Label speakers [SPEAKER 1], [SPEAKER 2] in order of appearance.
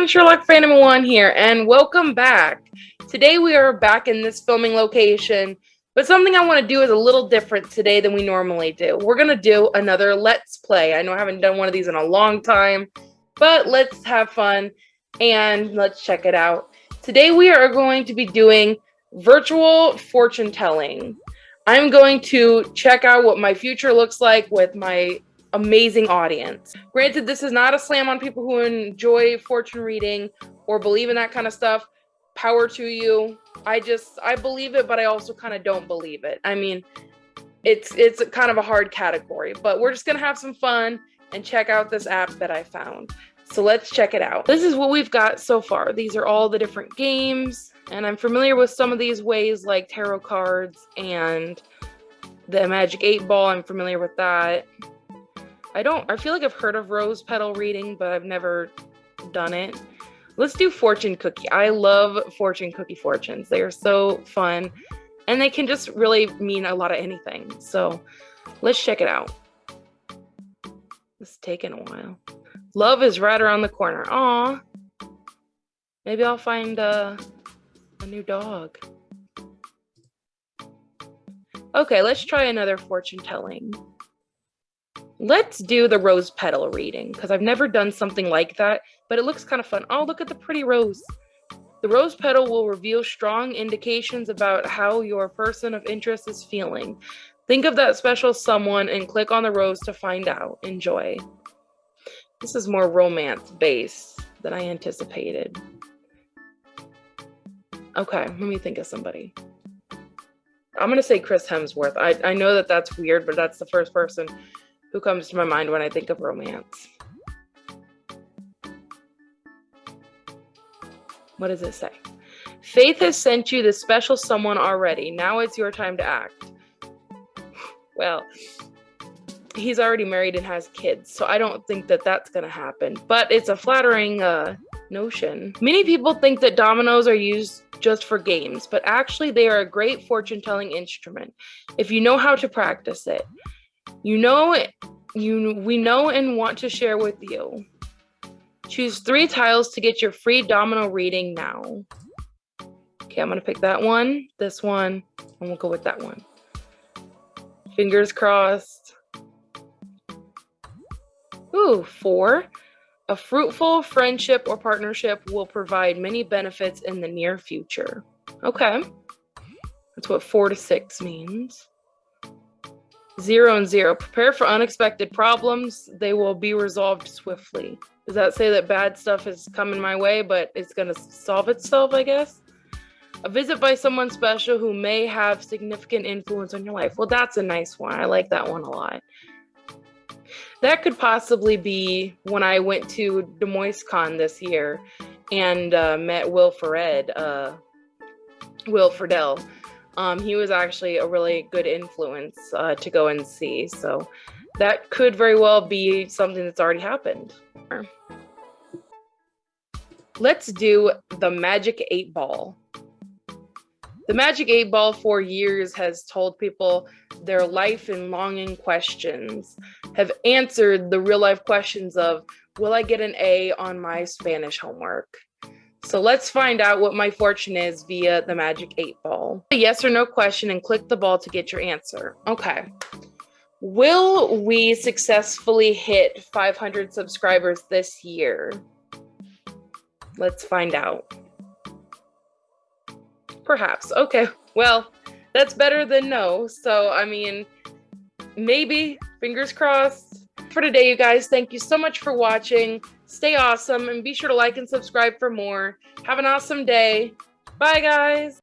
[SPEAKER 1] everyone, Sherlock Phantom 1 here, and welcome back. Today we are back in this filming location, but something I want to do is a little different today than we normally do. We're going to do another Let's Play. I know I haven't done one of these in a long time, but let's have fun and let's check it out. Today we are going to be doing virtual fortune telling. I'm going to check out what my future looks like with my amazing audience. Granted, this is not a slam on people who enjoy fortune reading or believe in that kind of stuff. Power to you. I just I believe it, but I also kind of don't believe it. I mean, it's it's kind of a hard category, but we're just gonna have some fun and check out this app that I found. So let's check it out. This is what we've got so far. These are all the different games, and I'm familiar with some of these ways like tarot cards and the magic eight ball. I'm familiar with that. I don't, I feel like I've heard of rose petal reading, but I've never done it. Let's do fortune cookie. I love fortune cookie fortunes. They are so fun and they can just really mean a lot of anything. So let's check it out. It's taken a while. Love is right around the corner. Aw. Maybe I'll find a, a new dog. Okay, let's try another fortune telling. Let's do the rose petal reading because I've never done something like that, but it looks kind of fun. Oh, look at the pretty rose. The rose petal will reveal strong indications about how your person of interest is feeling. Think of that special someone and click on the rose to find out. Enjoy. This is more romance based than I anticipated. Okay, let me think of somebody. I'm going to say Chris Hemsworth. I, I know that that's weird, but that's the first person who comes to my mind when I think of romance. What does it say? Faith has sent you the special someone already. Now it's your time to act. well, he's already married and has kids, so I don't think that that's going to happen. But it's a flattering uh, notion. Many people think that dominoes are used just for games, but actually they are a great fortune telling instrument if you know how to practice it. You know you we know and want to share with you. Choose three tiles to get your free domino reading now. Okay, I'm gonna pick that one, this one, and we'll go with that one. Fingers crossed. Ooh, four. A fruitful friendship or partnership will provide many benefits in the near future. Okay. That's what four to six means. Zero and zero. Prepare for unexpected problems. They will be resolved swiftly. Does that say that bad stuff is coming my way, but it's going to solve itself, I guess? A visit by someone special who may have significant influence on your life. Well, that's a nice one. I like that one a lot. That could possibly be when I went to Des Moines this year and uh, met Will Ferrell, uh, Will Friedle um, he was actually a really good influence uh, to go and see. So that could very well be something that's already happened. Let's do the Magic 8 Ball. The Magic 8 Ball for years has told people their life and longing questions, have answered the real life questions of, will I get an A on my Spanish homework? So let's find out what my fortune is via the magic eight ball. A yes or no question and click the ball to get your answer. Okay. Will we successfully hit 500 subscribers this year? Let's find out. Perhaps. Okay. Well, that's better than no. So, I mean, maybe, fingers crossed. For today, you guys, thank you so much for watching. Stay awesome and be sure to like and subscribe for more. Have an awesome day. Bye, guys.